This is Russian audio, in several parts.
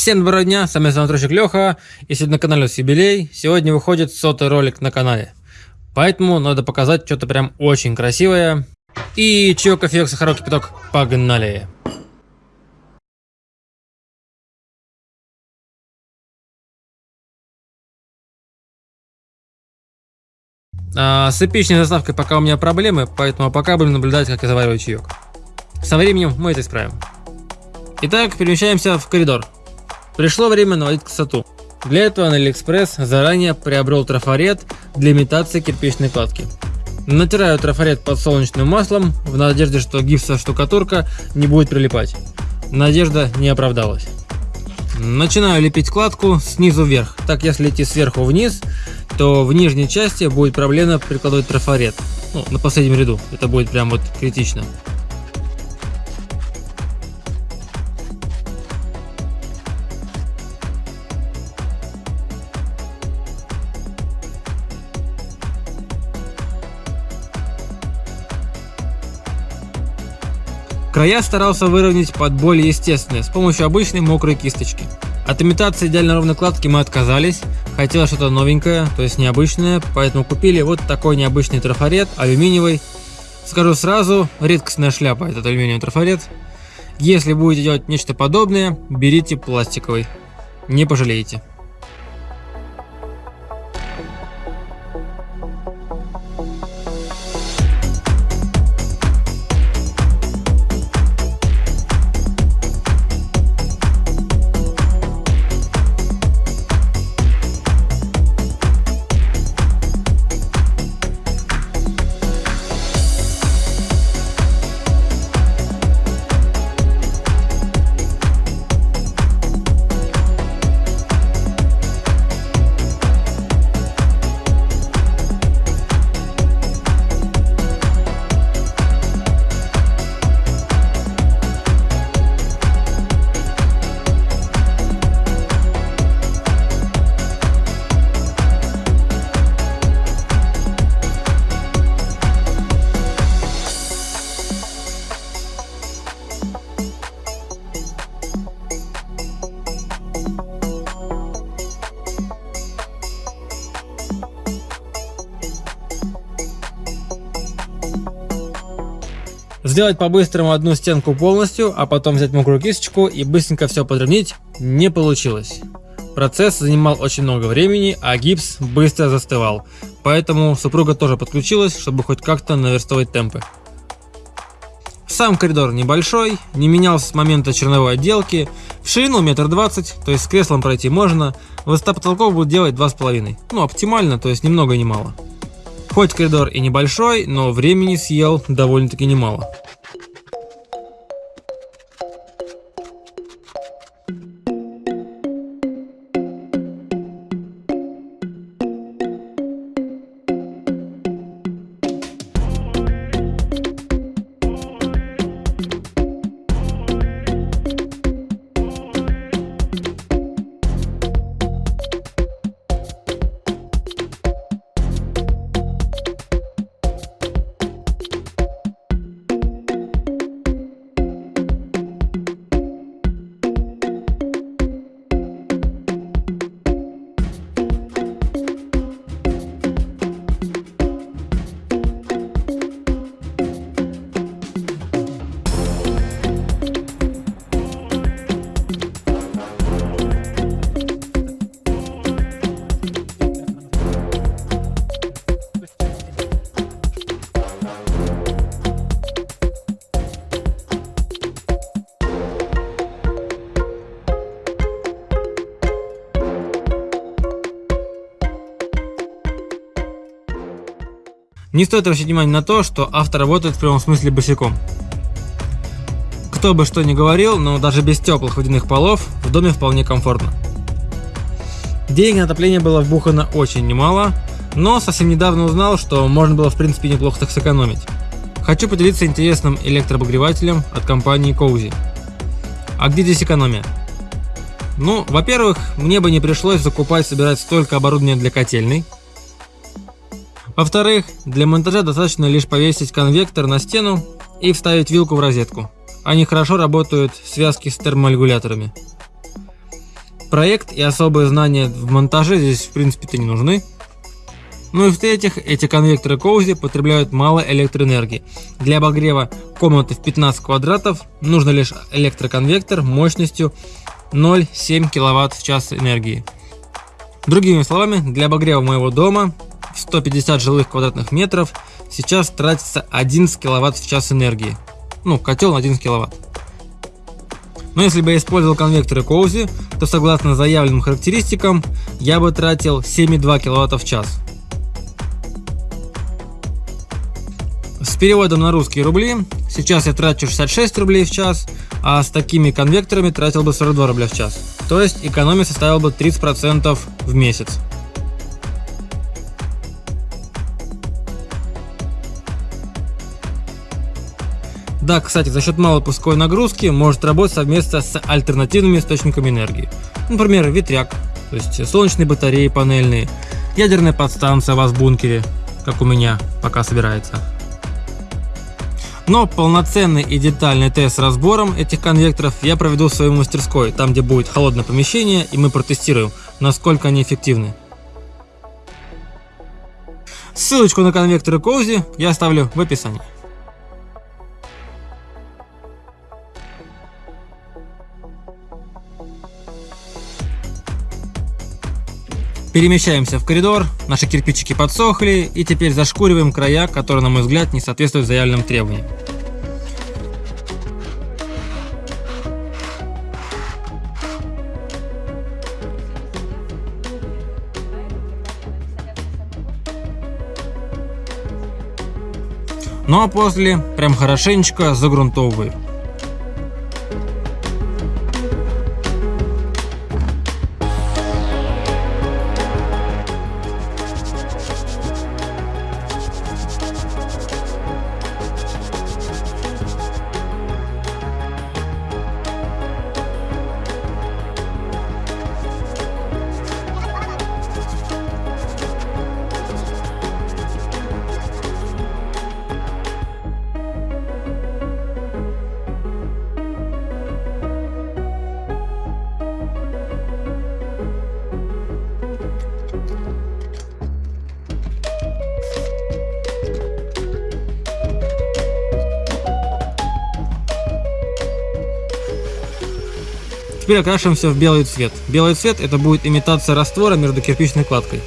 Всем доброго дня, с вами Санатрощик Леха, и сегодня на канале Юбилей. Сегодня выходит сотый ролик на канале. Поэтому надо показать что-то прям очень красивое. И чё, кофеек, сахарок, кипяток, погнали! А, с эпичной заставкой пока у меня проблемы, поэтому пока будем наблюдать, как я завариваю чаек. Со временем мы это исправим. Итак, перемещаемся в коридор. Пришло время наводить красоту. Для этого на Алиэкспресс заранее приобрел трафарет для имитации кирпичной кладки. Натираю трафарет подсолнечным маслом в надежде, что гипсовая штукатурка не будет прилипать. Надежда не оправдалась. Начинаю лепить кладку снизу вверх. Так если идти сверху вниз, то в нижней части будет проблема прикладывать трафарет. Ну, на последнем ряду. Это будет прям вот критично. Края старался выровнять под более естественные, с помощью обычной мокрой кисточки. От имитации идеально ровной кладки мы отказались, хотелось что-то новенькое, то есть необычное, поэтому купили вот такой необычный трафарет, алюминиевый. Скажу сразу, редкостная шляпа этот алюминиевый трафарет. Если будете делать нечто подобное, берите пластиковый, не пожалеете. Сделать по-быстрому одну стенку полностью, а потом взять мокрую кисточку и быстренько все подровнять не получилось. Процесс занимал очень много времени, а гипс быстро застывал. Поэтому супруга тоже подключилась, чтобы хоть как-то наверстывать темпы. Сам коридор небольшой, не менялся с момента черновой отделки, в ширину метр двадцать, то есть с креслом пройти можно, высота потолков будет делать два с половиной, ну оптимально, то есть ни много ни мало. Хоть коридор и небольшой, но времени съел довольно-таки немало. Не стоит обращать внимание на то, что автор работает в прямом смысле босиком. Кто бы что ни говорил, но даже без теплых водяных полов в доме вполне комфортно. Денег на отопление было вбухано очень немало, но совсем недавно узнал, что можно было в принципе неплохо так сэкономить. Хочу поделиться интересным электрообогревателем от компании Cozy. А где здесь экономия? Ну, во-первых, мне бы не пришлось закупать собирать столько оборудования для котельной, во-вторых, для монтажа достаточно лишь повесить конвектор на стену и вставить вилку в розетку. Они хорошо работают в связке с терморегуляторами. Проект и особые знания в монтаже здесь в принципе-то не нужны. Ну и в-третьих, эти конвекторы Коузи потребляют мало электроэнергии. Для обогрева комнаты в 15 квадратов нужно лишь электроконвектор мощностью 0,7 кВт в час энергии. Другими словами, для обогрева моего дома 150 жилых квадратных метров сейчас тратится 11 кВт в час энергии. Ну, котел на 11 кВт. Но если бы я использовал конвекторы Коузи, то согласно заявленным характеристикам, я бы тратил 7,2 кВт в час. С переводом на русские рубли, сейчас я трачу 66 рублей в час, а с такими конвекторами тратил бы 42 рубля в час. То есть экономия составила бы 30% в месяц. Да, кстати, за счет малой пусковой нагрузки может работать совместно с альтернативными источниками энергии. Например, ветряк, то есть солнечные батареи панельные, ядерная подстанция у вас в бункере, как у меня, пока собирается. Но полноценный и детальный тест с разбором этих конвекторов я проведу в своей мастерской, там где будет холодное помещение и мы протестируем, насколько они эффективны. Ссылочку на конвекторы Коузи я оставлю в описании. Перемещаемся в коридор, наши кирпичики подсохли и теперь зашкуриваем края, которые, на мой взгляд, не соответствуют заявленным требованиям. Ну а после прям хорошенечко загрунтовываю. Теперь окрашиваем все в белый цвет. Белый цвет это будет имитация раствора между кирпичной кладкой.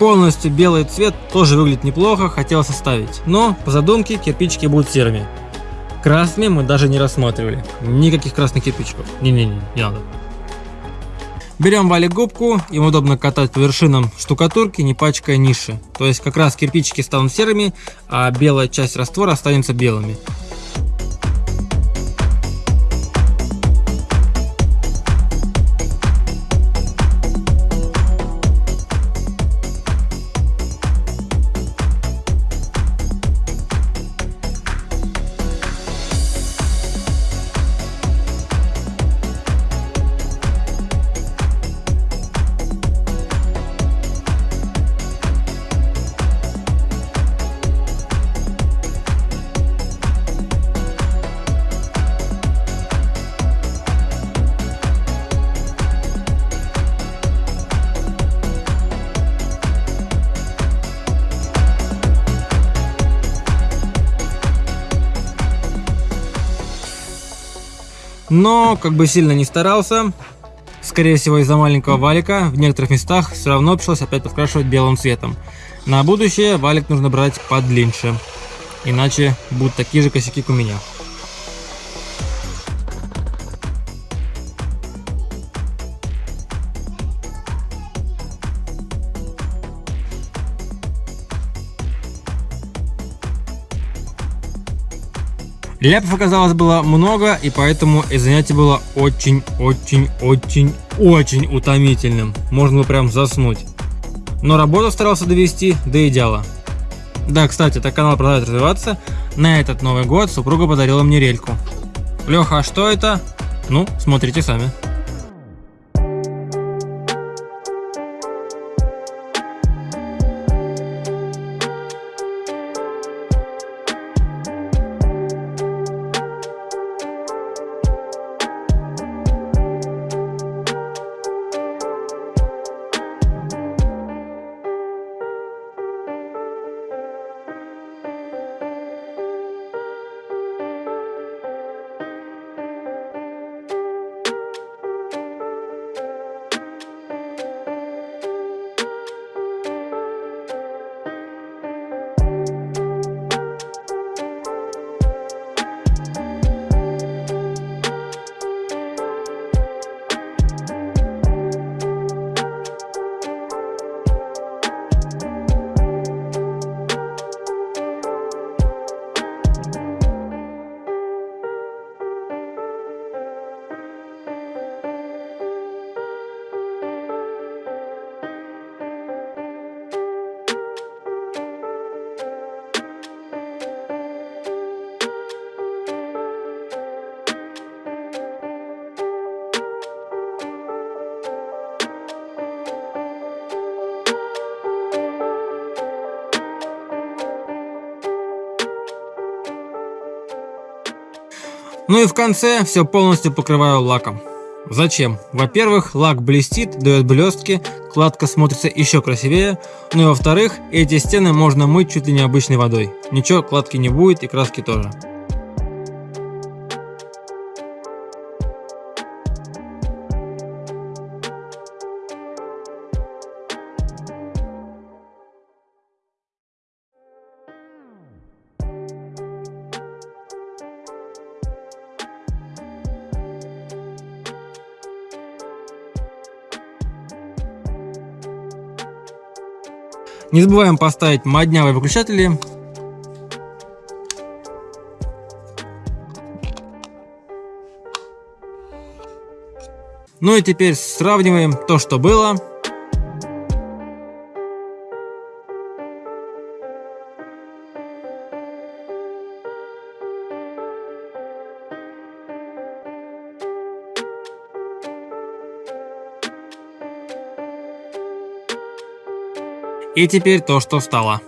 Полностью белый цвет тоже выглядит неплохо, хотел составить. Но по задумке кирпичики будут серыми. Красными мы даже не рассматривали. Никаких красных кирпичиков. Не-не-не, не надо. Берем валик губку, им удобно катать по вершинам штукатурки, не пачкая ниши. То есть как раз кирпичики станут серыми, а белая часть раствора останется белыми. Но, как бы сильно не старался, скорее всего из-за маленького валика, в некоторых местах все равно пришлось опять подкрашивать белым цветом. На будущее валик нужно брать подлиннее, иначе будут такие же косяки, как у меня. Ляпов оказалось было много, и поэтому и занятие было очень-очень-очень-очень утомительным. Можно было прям заснуть. Но работу старался довести до идеала. Да, кстати, так канал продолжает развиваться. На этот Новый год супруга подарила мне рельку. Леха, а что это? Ну, смотрите сами. Ну и в конце все полностью покрываю лаком. Зачем? Во-первых, лак блестит, дает блестки, кладка смотрится еще красивее. Ну и во-вторых, эти стены можно мыть чуть ли не обычной водой. Ничего, кладки не будет и краски тоже. Не забываем поставить моднявые выключатели. Ну и теперь сравниваем то, что было, И теперь то, что стало.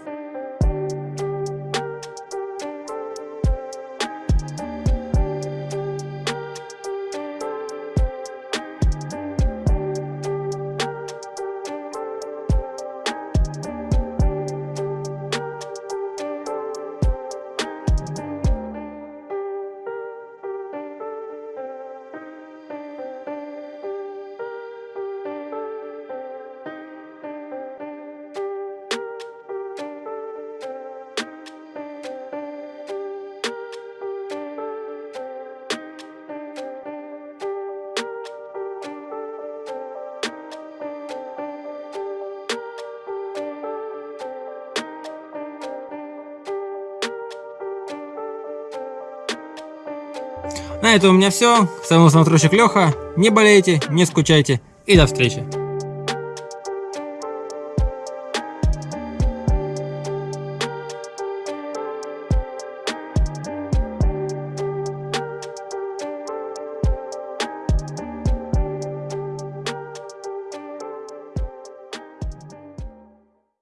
На этом у меня все. С вами был Смотрщик Леха. Не болейте, не скучайте и до встречи.